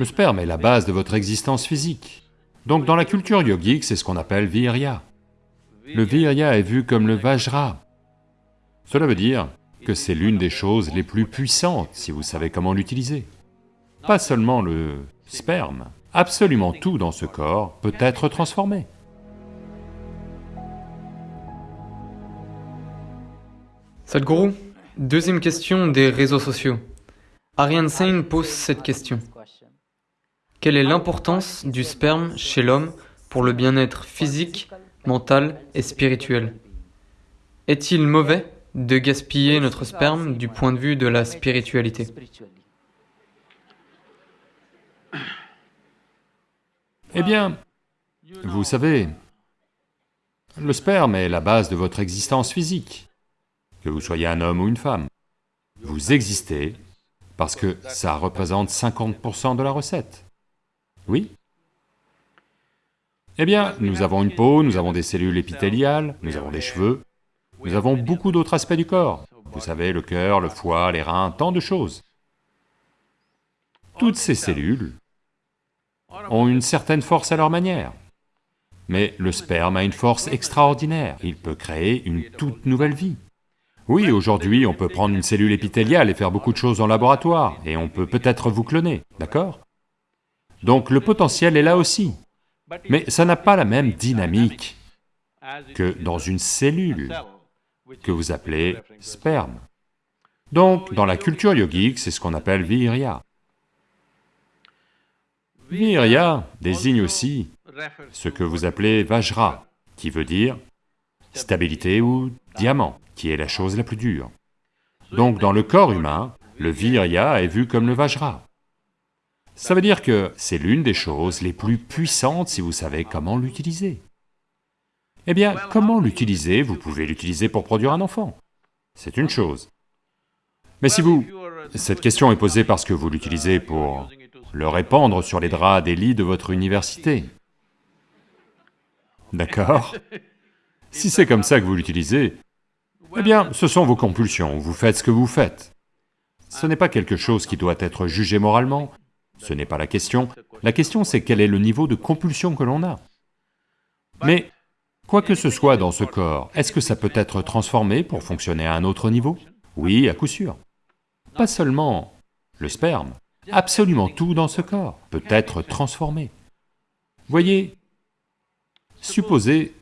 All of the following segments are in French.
Le sperme est la base de votre existence physique. Donc dans la culture yogique, c'est ce qu'on appelle virya. Le virya est vu comme le vajra. Cela veut dire que c'est l'une des choses les plus puissantes si vous savez comment l'utiliser. Pas seulement le sperme, absolument tout dans ce corps peut être transformé. Sadhguru, deuxième question des réseaux sociaux. Ariane Sain pose cette question. Quelle est l'importance du sperme chez l'homme pour le bien-être physique, mental et spirituel? Est-il mauvais de gaspiller notre sperme du point de vue de la spiritualité? Eh bien, vous savez, le sperme est la base de votre existence physique, que vous soyez un homme ou une femme. Vous existez parce que ça représente 50% de la recette. Oui Eh bien, nous avons une peau, nous avons des cellules épithéliales, nous avons des cheveux, nous avons beaucoup d'autres aspects du corps. Vous savez, le cœur, le foie, les reins, tant de choses. Toutes ces cellules ont une certaine force à leur manière. Mais le sperme a une force extraordinaire, il peut créer une toute nouvelle vie. Oui, aujourd'hui, on peut prendre une cellule épithéliale et faire beaucoup de choses en laboratoire, et on peut peut-être vous cloner, d'accord? Donc le potentiel est là aussi, mais ça n'a pas la même dynamique que dans une cellule que vous appelez sperme. Donc, dans la culture yogique, c'est ce qu'on appelle virya. Virya désigne aussi ce que vous appelez Vajra, qui veut dire stabilité ou diamant, qui est la chose la plus dure. Donc dans le corps humain, le Virya est vu comme le Vajra. Ça veut dire que c'est l'une des choses les plus puissantes si vous savez comment l'utiliser. Eh bien, comment l'utiliser Vous pouvez l'utiliser pour produire un enfant, c'est une chose. Mais si vous... Cette question est posée parce que vous l'utilisez pour le répandre sur les draps des lits de votre université. D'accord Si c'est comme ça que vous l'utilisez, eh bien, ce sont vos compulsions, vous faites ce que vous faites. Ce n'est pas quelque chose qui doit être jugé moralement, ce n'est pas la question. La question c'est quel est le niveau de compulsion que l'on a. Mais, quoi que ce soit dans ce corps, est-ce que ça peut être transformé pour fonctionner à un autre niveau? Oui, à coup sûr. Pas seulement le sperme, Absolument tout dans ce corps peut être transformé. Voyez, supposez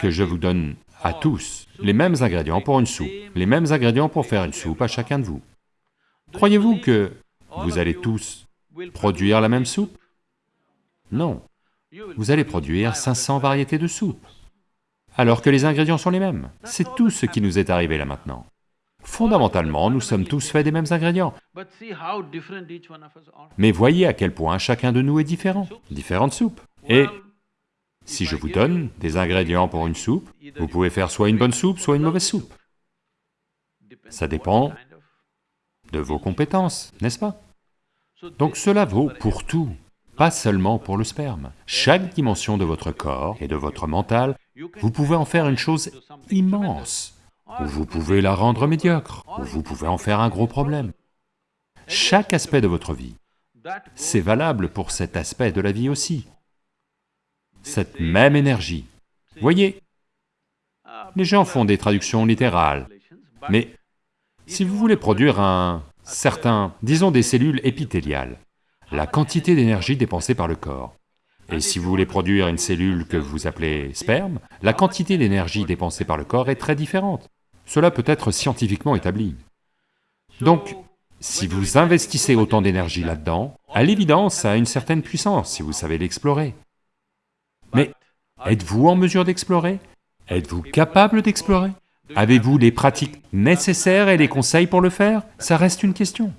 que je vous donne à tous les mêmes ingrédients pour une soupe, les mêmes ingrédients pour faire une soupe à chacun de vous. Croyez-vous que vous allez tous produire la même soupe? Non. Vous allez produire 500 variétés de soupe, alors que les ingrédients sont les mêmes. C'est tout ce qui nous est arrivé là maintenant. Fondamentalement, nous sommes tous faits des mêmes ingrédients. Mais voyez à quel point chacun de nous est différent, différentes soupes. Et si je vous donne des ingrédients pour une soupe, vous pouvez faire soit une bonne soupe, soit une mauvaise soupe. Ça dépend de vos compétences, n'est-ce pas? Donc cela vaut pour tout, pas seulement pour le sperme. Chaque dimension de votre corps et de votre mental, vous pouvez en faire une chose immense ou vous pouvez la rendre médiocre, ou vous pouvez en faire un gros problème. Chaque aspect de votre vie, c'est valable pour cet aspect de la vie aussi. Cette même énergie. Voyez, les gens font des traductions littérales, mais si vous voulez produire un certain, disons des cellules épithéliales, la quantité d'énergie dépensée par le corps, et si vous voulez produire une cellule que vous appelez sperme, la quantité d'énergie dépensée par le corps est très différente. Cela peut être scientifiquement établi. Donc, si vous investissez autant d'énergie là-dedans, à l'évidence, ça a une certaine puissance si vous savez l'explorer. Mais êtes-vous en mesure d'explorer? Êtes-vous capable d'explorer? Avez-vous les pratiques nécessaires et les conseils pour le faire? Ça reste une question.